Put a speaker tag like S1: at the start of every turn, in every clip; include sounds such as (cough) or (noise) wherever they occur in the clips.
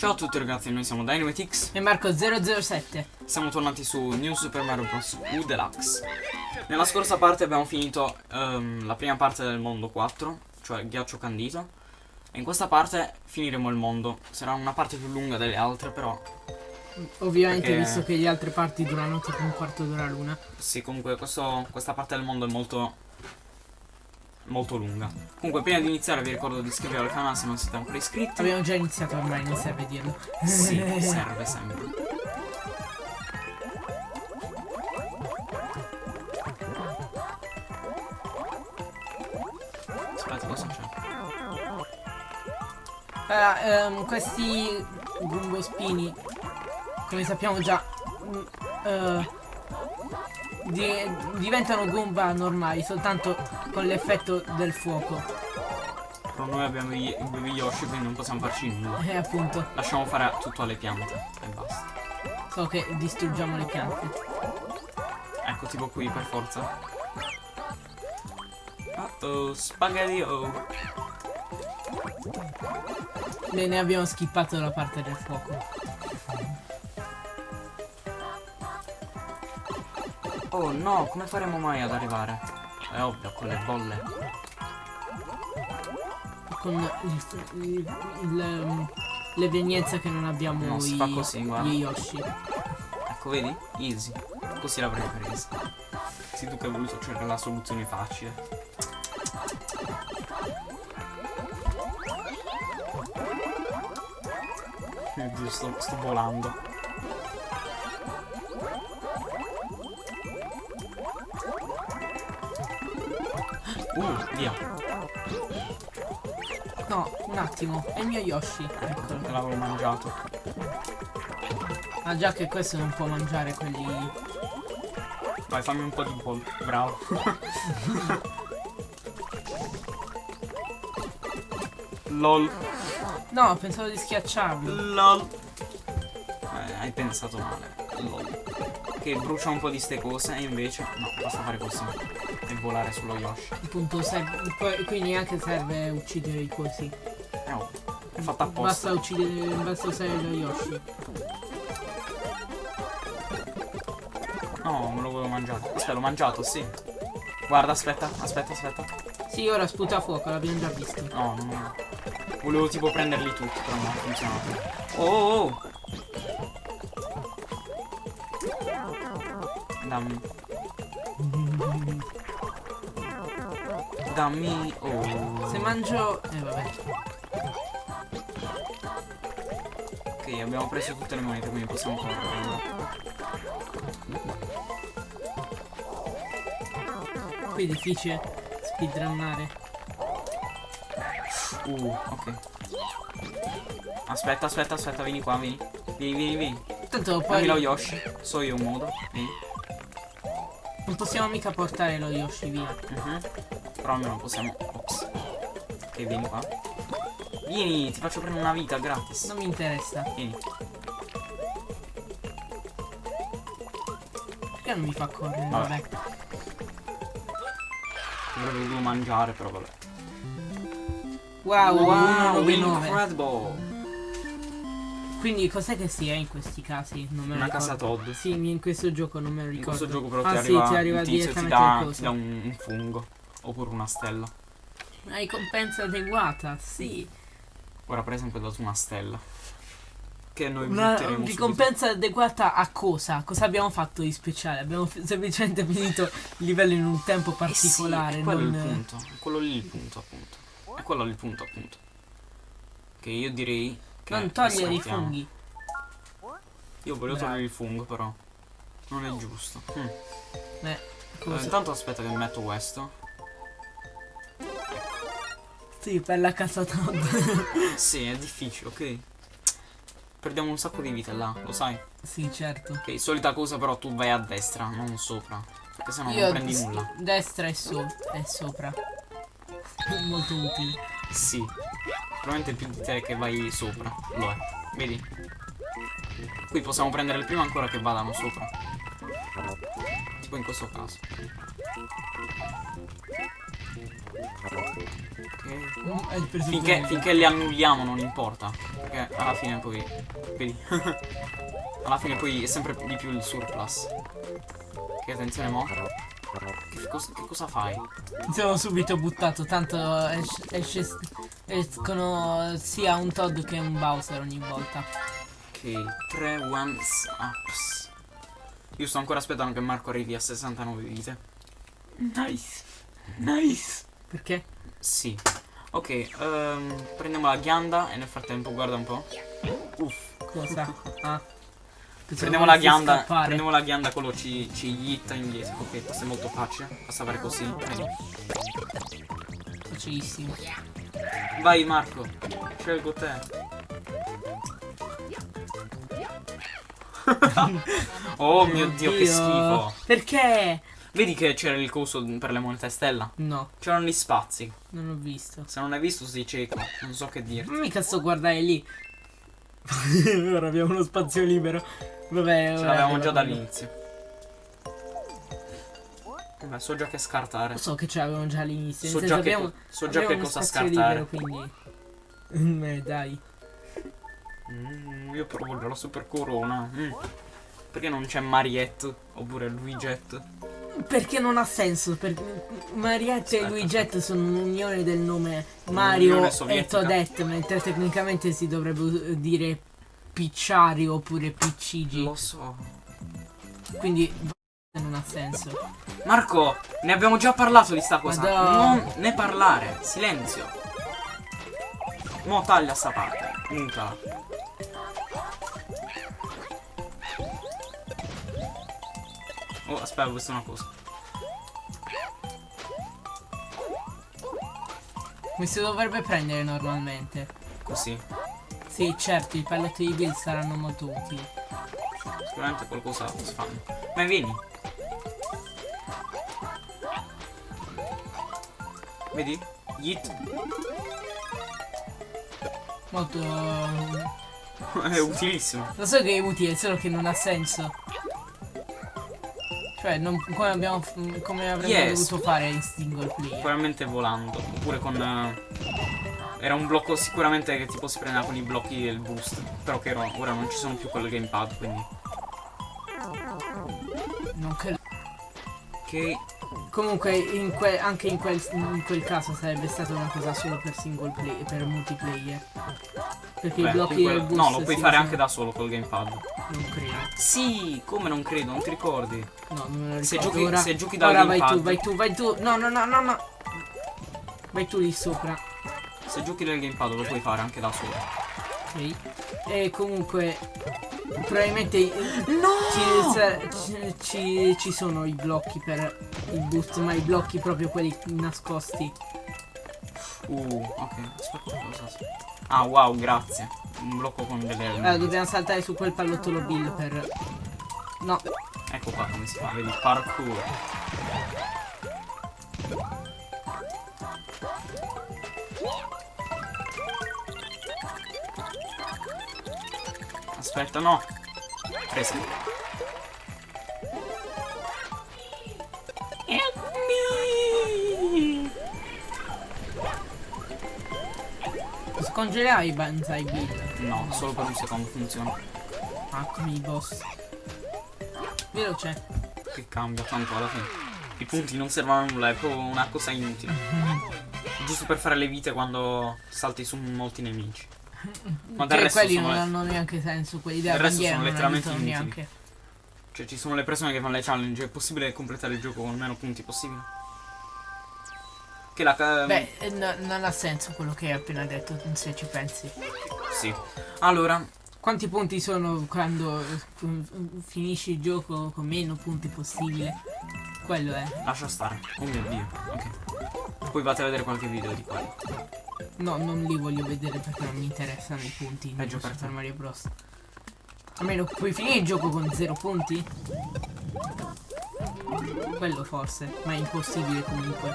S1: Ciao a tutti ragazzi, noi siamo DynamiteX
S2: e Marco007
S1: Siamo tornati su New Super Mario Bros. U Deluxe. Nella scorsa parte abbiamo finito um, la prima parte del mondo 4 Cioè ghiaccio candito E in questa parte finiremo il mondo. Sarà una parte più lunga delle altre però.
S2: Ovviamente Perché... visto che le altre parti durano tipo un quarto d'ora l'una.
S1: Sì comunque questo, questa parte del mondo è molto molto lunga. Comunque prima di iniziare vi ricordo di iscrivervi al canale se non siete ancora iscritti.
S2: Abbiamo già iniziato ormai, non serve dirlo.
S1: Sì, (laughs) serve sempre. Aspetta, cosa c'è?
S2: Allora, um, questi gumbospini, come sappiamo già, uh, di diventano Goomba normali soltanto con l'effetto del fuoco.
S1: Però noi abbiamo i baby Yoshi quindi non possiamo farci nulla.
S2: Eh appunto.
S1: Lasciamo fare tutto alle piante e basta.
S2: So che distruggiamo le piante.
S1: Ecco tipo qui per forza. Uh oh, spaghetti oh.
S2: Bene abbiamo skippato la parte del fuoco.
S1: Oh no, come faremo mai ad arrivare? È ovvio, con le bolle.
S2: Con il, il, il, l'evenienza che non abbiamo
S1: no, si fa così, guarda.
S2: gli Yoshi.
S1: Ecco, vedi? Easy. Così l'avrei presa. Sì, tu che hai voluto cercare la soluzione facile. (laughs) Oddio, sto, sto volando. Uh, via.
S2: No, un attimo, è il mio Yoshi.
S1: Ecco, l'avevo mangiato.
S2: Ah già che questo non può mangiare quelli...
S1: Vai, fammi un po' di pollo. Bravo. LOL.
S2: No, pensavo di schiacciarlo.
S1: LOL. Eh, hai pensato male. LOL. Che brucia un po' di ste cose e invece... No, basta fare così e volare sullo Yoshi.
S2: Appunto, serve, qui neanche serve uccidere i cosi.
S1: Eh, oh, è fatta apposta.
S2: Basta uccidere, basta usare lo Yoshi.
S1: No, me lo volevo mangiare. Aspetta, l'ho mangiato, sì. Guarda, aspetta, aspetta, aspetta.
S2: Sì, ora sputa fuoco, l'abbiamo già visto.
S1: No, no. Volevo tipo prenderli tutti, però non ha funzionato. Oh, oh, oh. Dammi. Oh.
S2: Se mangio... Eh vabbè.
S1: Ok, abbiamo preso tutte le monete, quindi possiamo correre.
S2: Qui è difficile speedrunnare.
S1: Uh, ok. Aspetta, aspetta, aspetta, vieni qua, vieni. Vieni, vieni, vieni.
S2: Tanto poi...
S1: Dammi lo Yoshi. So io un modo. Vieni.
S2: Non possiamo mica portare lo Yoshi via.
S1: Uh. -huh. Però almeno possiamo... Ops. Ok, vieni qua. Vieni, ti faccio prendere una vita gratis.
S2: Non mi interessa.
S1: Vieni.
S2: Perché non mi fa correre?
S1: Vabbè. vabbè. Avrei voluto mangiare, però vabbè.
S2: Wow,
S1: wow, incredible.
S2: Quindi cos'è che si è in questi casi? Non me
S1: Una
S2: ricordo.
S1: casa Todd.
S2: Sì, in questo gioco non me lo ricordo.
S1: In questo gioco però
S2: ah,
S1: ti, arriva,
S2: sì, ti arriva
S1: direttamente ti dà, ti dà un, un, fungo. Oppure una stella.
S2: Una ricompensa adeguata, sì.
S1: Ora per esempio ho dato una stella. Che noi
S2: una ricompensa subito. adeguata a cosa? Cosa abbiamo fatto di speciale? Abbiamo semplicemente finito il livello in un tempo particolare. Eh sì,
S1: quello
S2: non...
S1: è il punto. Quello lì il punto appunto. È quello il punto appunto. Che io direi
S2: non togliere i funghi.
S1: Io volevo Bravo. togliere il fungo però. Non è giusto. Mm.
S2: Eh,
S1: eh, intanto aspetta che metto questo.
S2: Sì, per la casa Todd. (laughs)
S1: sì, è difficile, ok. Perdiamo un sacco di vite là, lo sai?
S2: Sì, certo.
S1: Ok, solita cosa però tu vai a destra, non sopra. Perché sennò Io non prendi nulla.
S2: Destra e, so e sopra. (laughs) Molto utile.
S1: Sì. Probabilmente più di te che vai sopra. Lo è. Vedi? Qui possiamo prendere il primo ancora che vadano sopra. Tipo in questo caso. Ok.
S2: Preso
S1: Finché, finché li annulliamo non importa. Perché alla fine poi. Vedi. (laughs) alla fine poi è sempre di più il surplus. Che attenzione mo. Che, cos- che cosa fai?
S2: Mi sono subito buttato, tanto esce, esce- escono sia un Todd che un Bowser ogni volta.
S1: Ok, 3 ones ups. Io sto ancora aspettando che Marco arrivi a 69 vite.
S2: Nice. Nice. Perché?
S1: Sì. Ok, ehm, prendiamo la ghianda e nel frattempo guarda un po'. Uff.
S2: Cosa? (laughs) Ah.
S1: Prendiamo la ghianda. Prendiamo la ghianda, quello ci, ci yitta indietro. Ok, questo è molto facile. Basta fare così.
S2: Facilissimo.
S1: Vai Marco, scelgo te. (laughs) oh mio dio, che schifo.
S2: Perché?
S1: Vedi che c'era il coso per le monete stella?
S2: No,
S1: C'erano gli spazi.
S2: non ho visto.
S1: Se non hai visto sei cieco. Non so che dirti.
S2: Mica sto guardare lì. (laughs) ora abbiamo uno spazio libero. Vabbè,
S1: Ce l'avevamo già dall'inizio. Vabbè, so già che scartare.
S2: So che ce l'avevamo già all'inizio.
S1: So già che,
S2: abbiamo,
S1: so già che cosa scartare.
S2: libero, quindi. Eh, dai.
S1: Mm, io provo già la super corona. Mm. Perché non c'è Mariette oppure Luiget?
S2: Perché non ha senso? Perché Mariette e
S1: Aspetta,
S2: Luiget sono un'unione del nome Mario e. Toadette, mentre tecnicamente si dovrebbe dire Picciari oppure Piccigi.
S1: Lo so.
S2: Quindi non ha senso.
S1: Marco, ne abbiamo già parlato di sta cosa.
S2: Madonna.
S1: Non ne parlare. Silenzio. Mo taglia sta parte. Mutala. Oh, aspetta, ho visto una cosa.
S2: Come si dovrebbe prendere normalmente?
S1: Così.
S2: Sì, certo, i palletti di build saranno molto utili.
S1: Sicuramente qualcosa si fanno. Ma vieni. Vedi? Yeet.
S2: Molto...
S1: È utilissimo.
S2: Lo so che è utile, solo che non ha senso. Cioè, non, come, abbiamo, come avremmo
S1: Yes.
S2: dovuto fare in single player.
S1: Sicuramente volando. Oppure con. eh, era un blocco sicuramente che tipo si prendeva con i blocchi e il boost. Però che ora, ora non ci sono più quel gamepad, quindi.
S2: Non che-
S1: Ok.
S2: Comunque, in anche in quel, in quel caso sarebbe stata una cosa solo per single player, per multiplayer. Perché
S1: Beh,
S2: i blocchi del boost
S1: no, lo puoi fare anche da solo col gamepad.
S2: Non credo.
S1: Sì, come non credo, non ti ricordi?
S2: No, non me lo
S1: Se
S2: ricordo.
S1: giochi-
S2: ora,
S1: se giochi dal
S2: ora vai
S1: gamepad.
S2: tu, vai tu, vai tu. No, no, no, no, no. Vai tu lì sopra.
S1: Se giochi del gamepad lo puoi fare anche da solo.
S2: Ok. E comunque probabilmente
S1: No!
S2: ci, ci- ci sono i blocchi per il boost, ma i blocchi proprio quelli nascosti.
S1: Uh, ok. Aspetta, cosa. Ah, wow, grazie. Un blocco con delle.
S2: Allora dobbiamo saltare su quel pallottolo bill per. No,
S1: Ecco qua come si fa, vedi? Parkour. Aspetta, no. Presa.
S2: scongelerai i banzai bill.
S1: No, solo per un secondo funziona.
S2: Ah, come i boss. Veloce.
S1: Che cambia tanto alla fine. I punti non servono a nulla, è proprio una cosa inutile. (laughs) Giusto per fare le vite quando salti su molti nemici. Ma
S2: Cioè, quelli non
S1: le-
S2: hanno neanche senso, quelli della bandiera
S1: sono
S2: non
S1: letteralmente inutili.
S2: neanche.
S1: Cioè ci sono le persone che fanno le challenge, è possibile completare il gioco con meno punti possibile? Che la... ca-
S2: Beh, eh, no- non ha senso quello che hai appena detto, se ci pensi.
S1: Sì. Allora,
S2: Quanti punti sono quando eh, finisci il gioco con meno punti possibile? Quello è.
S1: lascia stare. Oh mio dio. Ok. Poi vate a vedere qualche video di quello.
S2: No, non li voglio vedere perché non mi interessano i punti.
S1: Peggio per
S2: fare Mario Bros. Almeno puoi finire il gioco con zero punti? Quello forse, ma è impossibile comunque.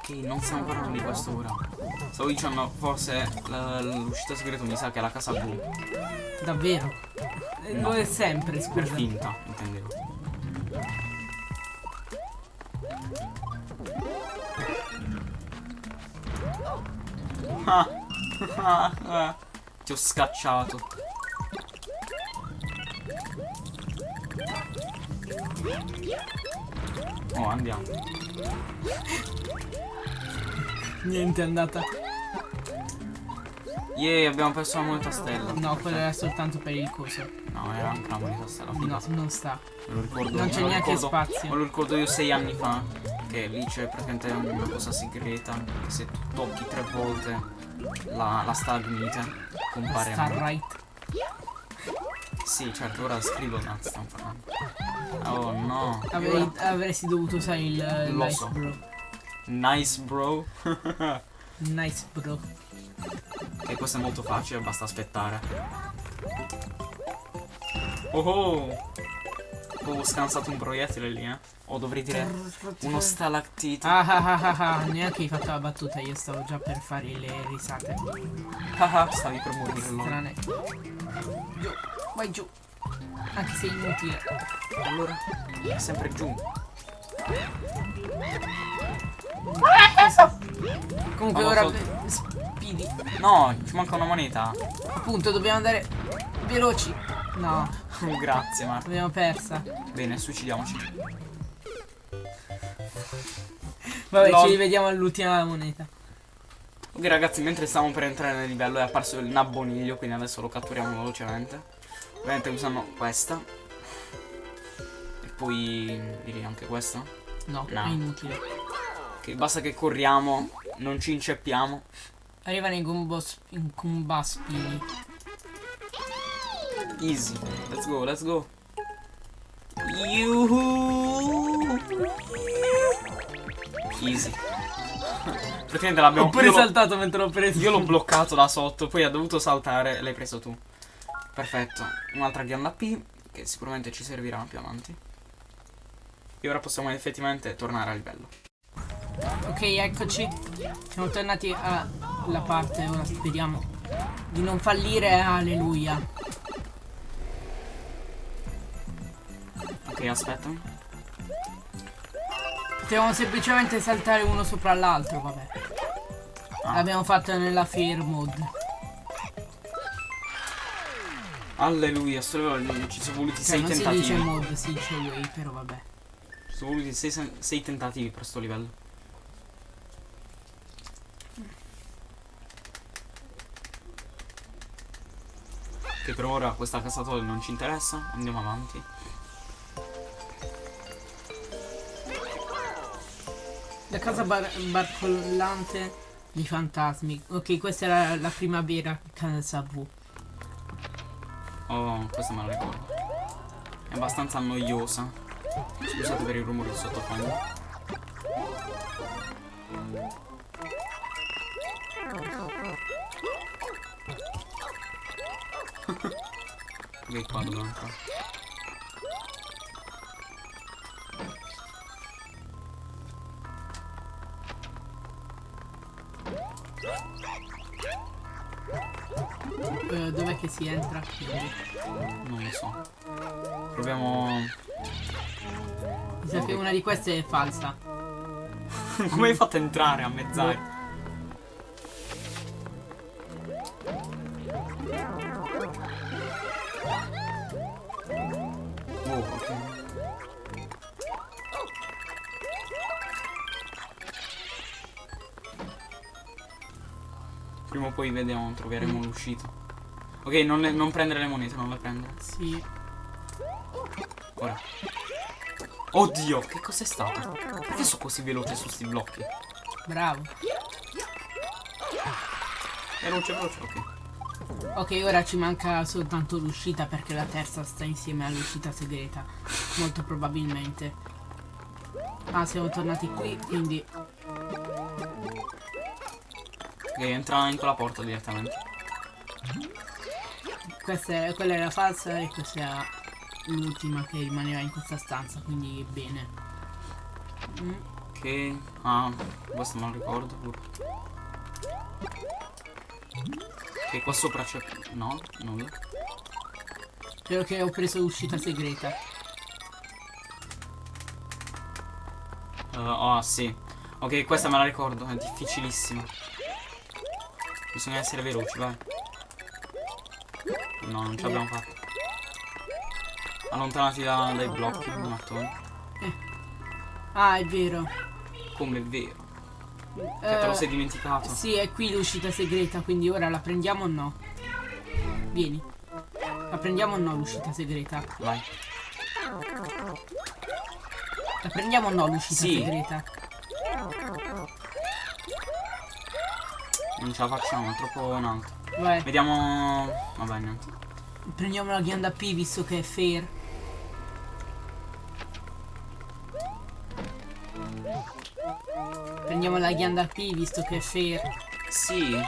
S1: Ok, non stiamo parlando di questo ora. Stavo dicendo, forse l'uscita segreto mi sa che è la casa blu.
S2: Davvero?
S1: No.
S2: Lo è sempre,
S1: Per
S2: scusa.
S1: finta, intendevo. (laughs) Ti ho scacciato. Oh, andiamo.
S2: Niente è andata.
S1: Yeah, abbiamo perso la moneta stella.
S2: No, quello era soltanto per il coso.
S1: No, era anche la moneta stella.
S2: No, non sta.
S1: Me lo ricordo.
S2: Non c'è neanche
S1: ricordo-
S2: spazio.
S1: Me lo ricordo io sei anni fa. Che lì c'è praticamente una cosa segreta. Che se tu tocchi tre volte la, la stalagmite compare.
S2: Sta right.
S1: Sì, certo, ora scrivo un attimo. sto parlando. Oh no.
S2: Avrei- avresti dovuto usare il
S1: Lo
S2: nice
S1: so.
S2: bro.
S1: Nice bro. (laughs)
S2: Nice bro.
S1: E questo è molto facile, basta aspettare. Oh oh! Ho scansato un proiettile lì, eh. O dovrei dire uno stalactite.
S2: Ah ah ah ah ah, neanche hai fatto la battuta, io stavo già per fare le risate.
S1: Ah, ah, stavi per morire.
S2: Strane. Giù, vai giù. Anche se è inutile.
S1: Allora, è sempre giù.
S2: Comunque ora speedy.
S1: No, ci manca una moneta.
S2: Appunto, dobbiamo andare veloci. No, (laughs)
S1: Grazie, Marta.
S2: l'abbiamo persa.
S1: Bene, suicidiamoci.
S2: Vabbè,
S1: Lol.
S2: ci rivediamo all'ultima moneta.
S1: Ok ragazzi, mentre stavamo per entrare nel livello è apparso il nabboniglio, quindi adesso lo catturiamo velocemente. Ovviamente usando questa. E poi direi anche questa.
S2: No,
S1: No.
S2: è inutile.
S1: Che basta che corriamo, non ci inceppiamo.
S2: Arrivano i combos, i combaspini.
S1: Easy. Let's go, let's go. Yuhu. Easy. (laughs) Praticamente l'abbiamo
S2: Ho pure
S1: io
S2: saltato mentre l'ho preso.
S1: Io l'ho bloccato da sotto, poi ha dovuto saltare e l'hai preso tu. Perfetto. Un'altra ghianda P, che sicuramente ci servirà più avanti. E ora possiamo effettivamente tornare a livello.
S2: Ok, eccoci. Siamo tornati alla parte, ora speriamo di non fallire. Alleluia.
S1: Ok, aspetta.
S2: Potevamo semplicemente saltare uno sopra l'altro, vabbè.
S1: Ah.
S2: L'abbiamo fatto nella fair mode.
S1: Alleluia, livello ci sono voluti
S2: Cioè,
S1: 6
S2: non si
S1: tentativi.
S2: dice mode, si dice way, però vabbè.
S1: Ci sono voluti 6 tentativi per sto livello. Che per ora questa casatola non ci interessa, andiamo avanti.
S2: La casa bar- barcollante di fantasmi. Ok, questa era la prima vera casa V.
S1: Oh, questa me la ricordo. È abbastanza noiosa. Scusate per il rumore di sottofondo. (laughs) ok, qua dobbiamo entrare.
S2: Si entra? Quindi,
S1: Non lo so. Proviamo.
S2: Mi sa che una di queste è falsa. (laughs)
S1: Come hai fatto a entrare a mezz'aria? Oh. Prima o poi vediamo, troveremo l'uscita. Ok, non, le- non prendere le monete, non le prendere.
S2: Sì.
S1: Ora. Oddio, che cos'è stato? Perché sono così veloce su sti blocchi?
S2: Bravo.
S1: E non c'è veloce, ok.
S2: Ok, ora ci manca soltanto l'uscita perché la terza sta insieme all'uscita segreta. Molto probabilmente. Ah, siamo tornati qui, quindi...
S1: Ok, entra in quella porta direttamente.
S2: Questa è, quella era falsa e questa era l'ultima che rimaneva in questa stanza, quindi bene. Mm,
S1: Ok. Ah, questo non ricordo pure. Ok, qua sopra c'è. No, nulla.
S2: Spero che ho preso l'uscita segreta.
S1: Uh, oh, sì. Ok, questa me la ricordo, è difficilissima. Bisogna essere veloci, vai. No, non ce l'abbiamo fatta. Allontanati da- dai blocchi, mattoni.
S2: Ah, è vero.
S1: Come è vero. Che te lo
S2: Eh,
S1: sei dimenticato.
S2: Sì, è qui l'uscita segreta, quindi ora la prendiamo o no? Vieni. La prendiamo o no l'uscita segreta?
S1: Vai.
S2: La prendiamo o no l'uscita
S1: Sì.
S2: segreta?
S1: Non ce la facciamo, è troppo in alto.
S2: Vai,
S1: Vediamo. Vabbè, niente.
S2: prendiamo la ghianda P visto che è fair. Prendiamo la ghianda P visto che è fair.
S1: Sì.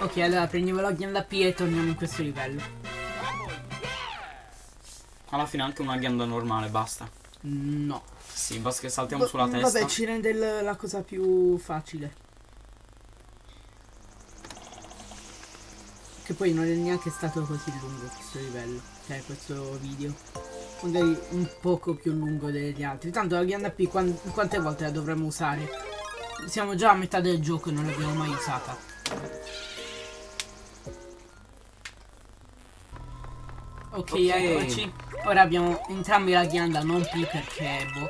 S2: Ok, allora prendiamo la ghianda P e torniamo in questo livello.
S1: Alla fine anche una ghianda normale, basta.
S2: No.
S1: Sì, basta che saltiamo sulla testa.
S2: Vabbè, ci rende la cosa più facile. Che poi non è neanche stato così lungo questo livello. Cioè, questo video. Magari un poco più lungo degli altri. Tanto la ghianda P quan- quante volte la dovremmo usare? Siamo già a metà del gioco e non l'abbiamo mai usata. Ok,
S1: Ok.
S2: eccoci. Ora abbiamo entrambi la ghianda, non P perché boh.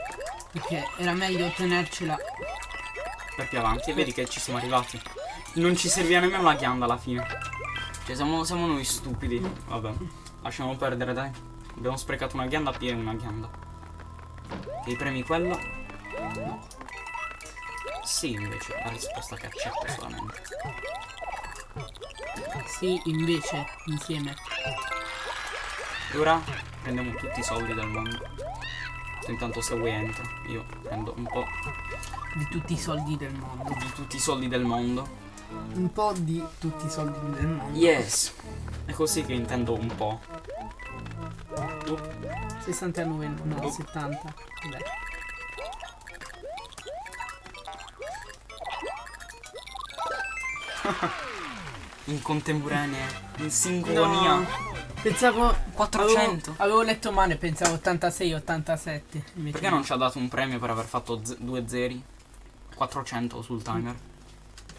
S2: Perché era meglio tenercela.
S1: per più avanti e vedi che ci siamo arrivati. Non ci serviva nemmeno la ghianda alla fine. Cioè siamo, siamo noi stupidi. Vabbè, lasciamo perdere dai. Abbiamo sprecato una ghianda piena una ghianda. E premi quello? No. Sì, invece, la risposta che accetto solamente.
S2: Sì, invece, insieme.
S1: E ora prendiamo tutti i soldi del mondo. Intanto se vuoi entra. Io prendo un po'
S2: Di tutti i soldi del mondo.
S1: di tutti i soldi del mondo.
S2: Un po' di tutti i soldi del mondo.
S1: Yes! È così che intendo un po'. Tu?
S2: 69, no, 70. Vabbè. (laughs)
S1: In contemporanea, in sincronia.
S2: No, pensavo
S1: 400.
S2: Avevo, avevo letto male, pensavo 86 87. Invece
S1: Perché non ci ha dato un premio per aver fatto due zeri? 400 sul timer.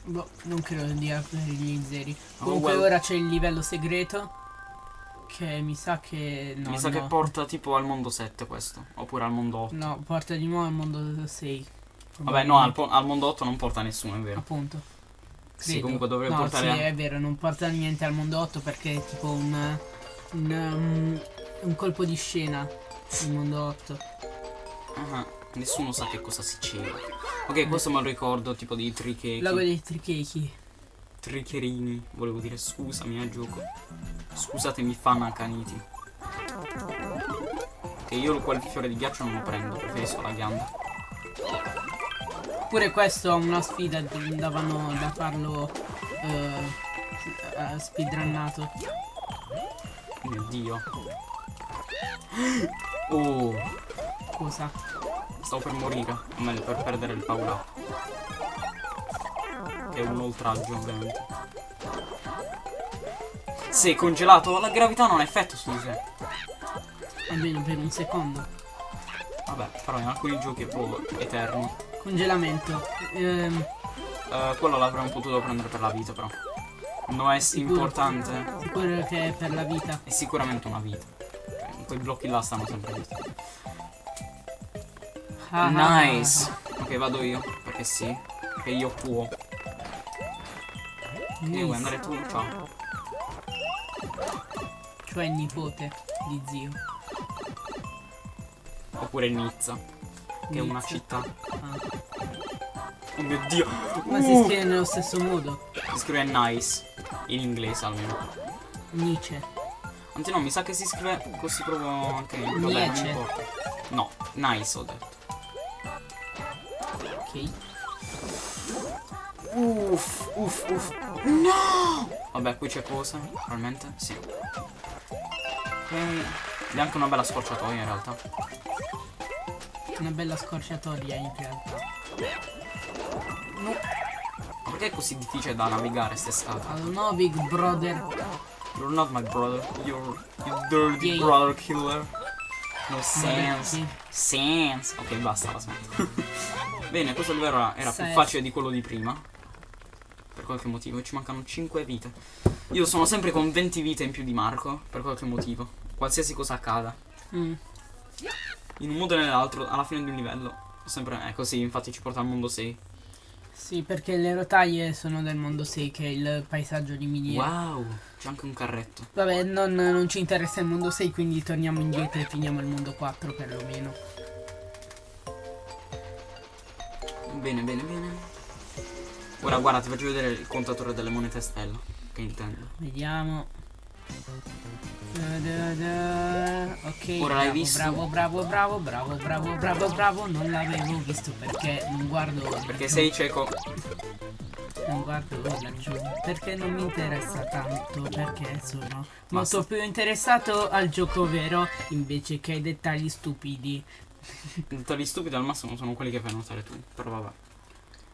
S2: Boh, non credo dia per gli zeri.
S1: Oh,
S2: Comunque
S1: well.
S2: ora c'è il livello segreto. Che mi sa che. No,
S1: Mi sa che
S2: no.
S1: porta tipo al mondo 7 questo. Oppure al mondo 8.
S2: No, porta di nuovo al mondo 6.
S1: Vabbè, no, al, al mondo 8 non porta nessuno, è vero.
S2: Appunto.
S1: Sì,
S2: Credo.
S1: comunque dovrebbe
S2: no,
S1: portare.
S2: Sì, è vero, non porta niente al mondo 8 perché è tipo un. Un, um, un colpo di scena. Il mondo 8.
S1: Ah, nessuno sa che cosa succede. Ok, questo me lo ricordo tipo di trichechi.
S2: Lago dei trichechi.
S1: Tricherini. Volevo dire scusami a gioco. Scusatemi fan accaniti. Che io quel fiore di ghiaccio non lo prendo, preferisco la ghianda.
S2: Pure questo è una sfida, davano da farlo eh, eh, speedrunnato.
S1: Mio dio. Oh,
S2: Cosa?
S1: stavo per morire. O meglio, per perdere il up. Che è un oltraggio, ovviamente. Sei congelato? La gravità non ha effetto su di te.
S2: Almeno per un secondo.
S1: Vabbè, però in alcuni giochi è proprio eterni.
S2: Congelamento. Ehm,
S1: Eh, quello l'avremmo potuto prendere per la vita, però. Non è
S2: Sicuro.
S1: importante.
S2: sicuro che è per la vita.
S1: È sicuramente una vita. Quei blocchi là stanno sempre lì.
S2: Ah, ah,
S1: Nice. Ok, vado io. Perché sì. Perché io può.
S2: ah,
S1: E vuoi
S2: nice.
S1: andare tu? Ciao.
S2: Cioè nipote di zio.
S1: Oppure Nizza. Che è una
S2: Nizza.
S1: città.
S2: Ah.
S1: Oh mio dio.
S2: Ma si
S1: Uh,
S2: scrive nello stesso modo.
S1: si scrive nice. In inglese almeno.
S2: Nietzsche.
S1: Anzi no, mi sa che si scrive così proprio anche in Vabbè, non importa. No, nice ho detto.
S2: Ok.
S1: Uff, uff, uff. No! Vabbè, qui c'è cosa? Probabilmente? Sì. E... Ed è anche una bella scorciatoia in realtà.
S2: Una bella scorciatoia in realtà.
S1: No. Perché è così difficile da navigare scale?
S2: I don't know, big brother.
S1: You're not my brother. You're you dirty
S2: Yeah.
S1: brother killer. No sense. Sense. Ok, basta, la smetto. (laughs) Bene, questo livello era, era più facile di quello di prima. Per qualche motivo. Ci mancano 5 vite. Io sono sempre con 20 vite in più di Marco. Per qualche motivo. Qualsiasi cosa accada.
S2: Mm.
S1: In un modo o nell'altro, alla fine di un livello. Sempre è così, infatti ci porta al mondo 6.
S2: Sì, perché le rotaie sono del mondo 6, che è il paesaggio di miniere.
S1: Wow, c'è anche un carretto.
S2: Vabbè, non, non ci interessa il mondo 6, quindi torniamo indietro e finiamo il mondo 4 perlomeno.
S1: Bene, bene, bene. Ora guarda, ti faccio vedere il contatore delle monete stella. Che intendo.
S2: Vediamo. Ok,
S1: Ora l'hai visto?
S2: bravo, bravo, bravo, bravo, bravo, bravo, bravo. Non l'avevo visto perché non guardo.
S1: Perché sei cieco.
S2: Non guardo laggiù. Perché non mi interessa tanto. Perché sono molto più interessato al gioco vero invece che ai dettagli stupidi.
S1: Dettagli stupidi al massimo sono quelli che fai notare tu. Però vabbè.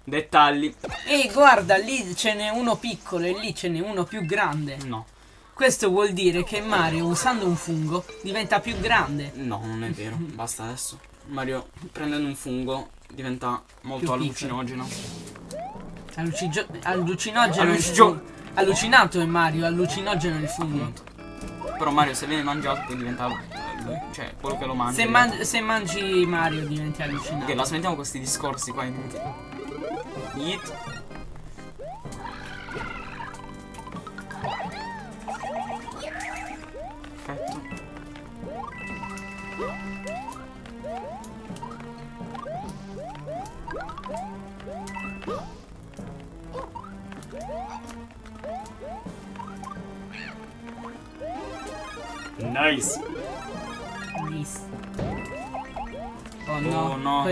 S1: Dettagli.
S2: Ehi, guarda, lì ce n'è uno piccolo e lì ce n'è uno più grande.
S1: No.
S2: Questo vuol dire che Mario, usando un fungo, diventa più grande.
S1: No, non è vero. Basta adesso. Mario, prendendo un fungo, diventa molto allucinogeno.
S2: Allucigio- allucinogeno.
S1: Allucigio-.
S2: Allucinato è Mario, allucinogeno è il fungo.
S1: Però Mario se viene mangiato poi diventa. eh, Cioè, quello che lo mangia.
S2: Se, man- se mangi Mario diventi allucinato.
S1: Ok, la smettiamo questi discorsi qua inutili. Yeet.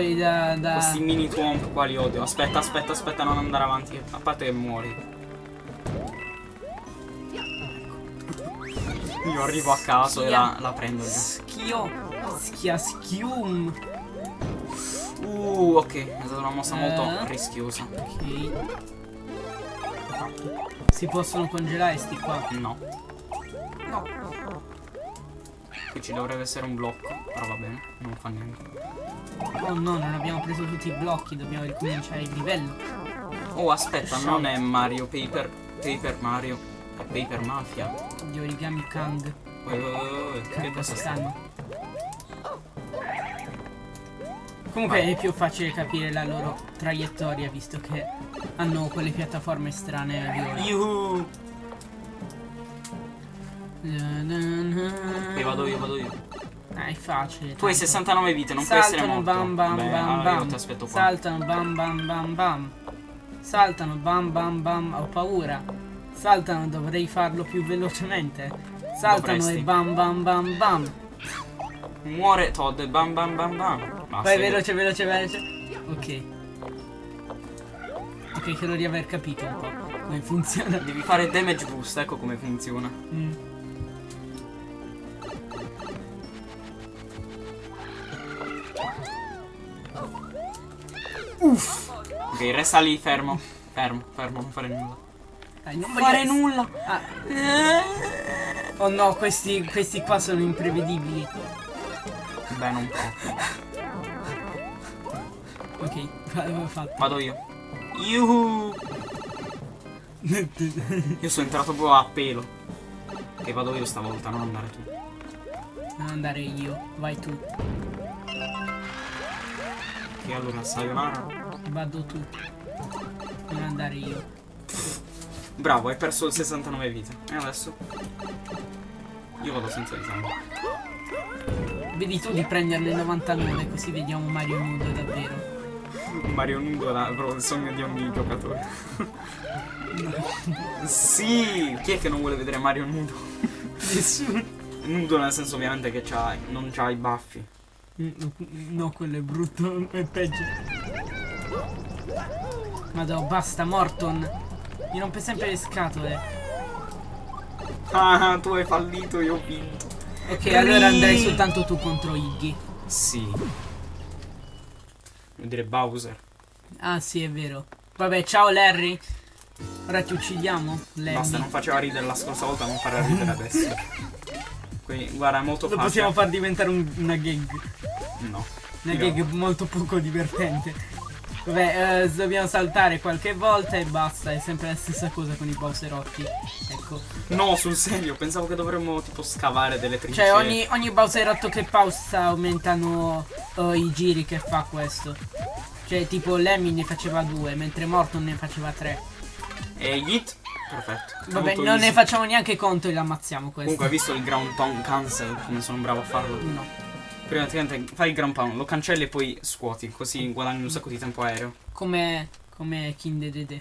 S2: Quelli da... da...
S1: Questi mini twomp qua li odio. Aspetta, aspetta, aspetta, non andare avanti. A parte che muori. Io arrivo a caso e la, la prendo.
S2: Schio. Schia schium.
S1: Uh, ok. È stata una mossa molto
S2: Eh.
S1: rischiosa.
S2: Ok. Si possono congelare sti qua.
S1: No. Qui ci dovrebbe essere un blocco. Però va bene, non fa niente.
S2: Oh no, non abbiamo preso tutti i blocchi, dobbiamo ricominciare il livello.
S1: Oh, aspetta, non è Mario Paper. Paper Mario. È Paper Mafia.
S2: Di origami Kang.
S1: Uè, uè, uè, Che cosa sta?
S2: Kang. Comunque è più facile capire la loro traiettoria visto che hanno quelle piattaforme strane.
S1: Yuhu!
S2: Ok,
S1: vado io, vado io.
S2: Ah, è facile.
S1: Tu hai
S2: tanto.
S1: 69 vite, non puoi essere
S2: Saltano
S1: morto.
S2: bam bam
S1: Beh,
S2: bam
S1: allora io ti aspetto qua.
S2: Saltano bam bam bam bam. Saltano bam bam bam. Ho paura. Saltano, dovrei farlo più velocemente. Saltano
S1: Dovresti.
S2: e bam bam bam bam.
S1: Muore Todd, bam bam bam bam. Basta,
S2: Vai veloce, veloce, veloce. Ok. Ok, credo di aver capito un po' come funziona.
S1: Devi fare damage boost, ecco come funziona.
S2: Mm.
S1: Ok, resta lì fermo. Fermo, fermo, non fare nulla.
S2: Dai, non
S1: Fare nulla.
S2: Ah. Oh no, questi, questi qua sono imprevedibili.
S1: Beh, non può.
S2: Ok, (laughs) fatto.
S1: Vado io. Yuhu! Io sono entrato proprio a pelo. Ok, vado io stavolta, non andare tu.
S2: Non andare io, vai tu,
S1: Ok, allora, sayonara.
S2: vado tu. Non andare io.
S1: Bravo, hai perso il 69 vite. E adesso? Io vado senza esame.
S2: Vedi tu di prenderne 99 così vediamo Mario nudo davvero.
S1: Mario nudo è proprio il sogno di ogni giocatore. sì! Chi è che non vuole vedere Mario nudo?
S2: Nessuno.
S1: Nudo nel senso ovviamente che non c'ha i baffi.
S2: No, quello è brutto, (laughs) è peggio. Madò, basta, Morton. Mi rompe sempre le scatole.
S1: Ah, tu hai fallito, io ho vinto.
S2: Ok, allora andrai soltanto tu contro Iggy.
S1: Sì. Vuol dire Bowser.
S2: Ah, sì, è vero. Vabbè, ciao Larry. Ora ti uccidiamo, Larry.
S1: Basta, non faceva ridere la scorsa volta, non farà ridere adesso. (laughs) Quindi, guarda, è molto
S2: Lo
S1: facile.
S2: possiamo far diventare un- una gag.
S1: No.
S2: Una
S1: Io-
S2: gag molto poco divertente. Vabbè, eh, dobbiamo saltare qualche volta e basta. È sempre la stessa cosa con i Bowserotti. Ecco.
S1: No, sul serio, pensavo che dovremmo tipo scavare delle trincee.
S2: Cioè, ogni, ogni Bowserotto che pausa aumentano eh, i giri che fa questo. Cioè, tipo Lemmy ne faceva due, mentre Morton ne faceva tre.
S1: E Yeet? Perfetto.
S2: Vabbè, non
S1: easy.
S2: ne facciamo neanche conto e l'ammazziamo questo.
S1: Comunque, hai visto il ground pound cancel? Come sono bravo a farlo?
S2: No.
S1: Praticamente fai il ground pound, lo cancelli e poi scuoti, così guadagni un sacco di tempo aereo.
S2: Come. Come King Dedede.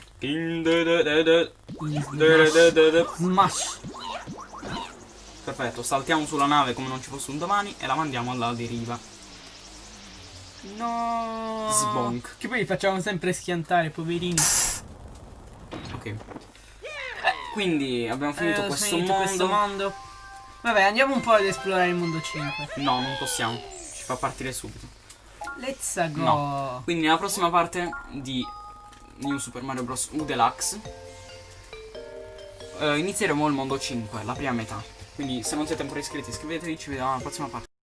S1: Perfetto,
S2: Smash.
S1: saltiamo sulla nave come non ci fosse un domani e la mandiamo alla deriva.
S2: No.
S1: Sbonk.
S2: Che poi li facciamo sempre schiantare, poverini.
S1: Ok. Quindi abbiamo finito
S2: Eh,
S1: questo,
S2: finito
S1: mondo.
S2: questo mondo. Vabbè, andiamo un po' ad esplorare il mondo 5.
S1: No, non possiamo. Ci fa partire subito.
S2: Let's go.
S1: No. Quindi nella prossima parte di New Super Mario Bros. U Deluxe eh, inizieremo il mondo 5, la prima metà. Quindi se non siete ancora iscritti iscrivetevi, ci vediamo alla prossima parte.